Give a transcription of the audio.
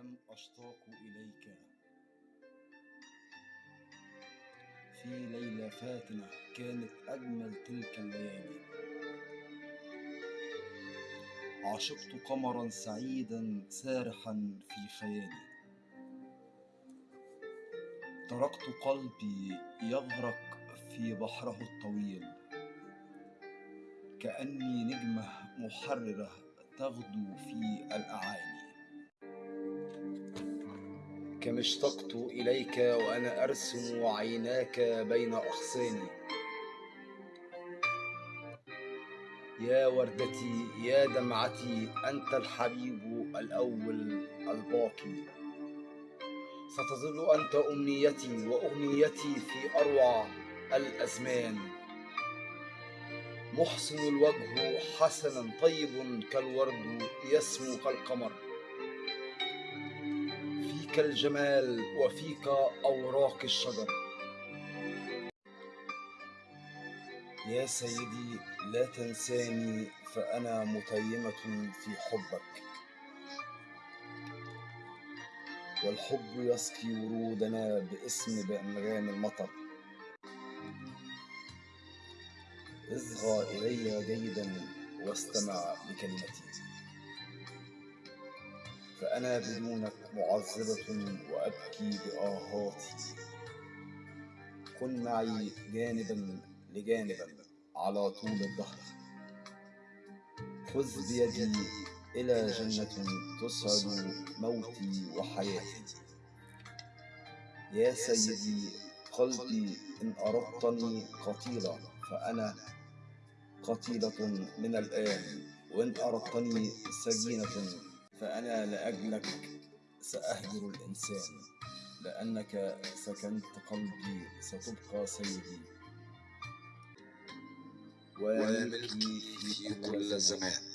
كم أشتاق إليك؟ في ليلة فاتنة كانت أجمل تلك الليالي. عشقت قمرا سعيدا سارحا في خيالي. تركت قلبي يغرق في بحره الطويل. كأني نجمة محررة تغدو في الأعالي. كم اشتقت إليك وأنا أرسم عيناك بين أغصاني يا وردتي يا دمعتي أنت الحبيب الأول الباقي. ستظل أنت أمنيتي وأغنيتي في أروع الأزمان. محسن الوجه حسنا طيب كالورد يسمو كالقمر. فيك الجمال وفيك أوراق الشجر. يا سيدي لا تنساني فأنا متيمة في حبك. والحب يسقي ورودنا باسم بأنغام المطر. اصغى إلي جيدا واستمع لكلمتي. فأنا بدونك معذبة وأبكي بآهاتي كن معي جانبا لجانبا على طول الدهر. خذ بيدي إلى جنة تسعد موتي وحياتي. يا سيدي قلبي إن أردتني قتيلة فأنا قتيلة من الآن وإن أردتني سجينة فأنا لأجلك سأهجر الإنسان لأنك سكنت قلبي ستبقى سيدي. وملكي في كل زمان.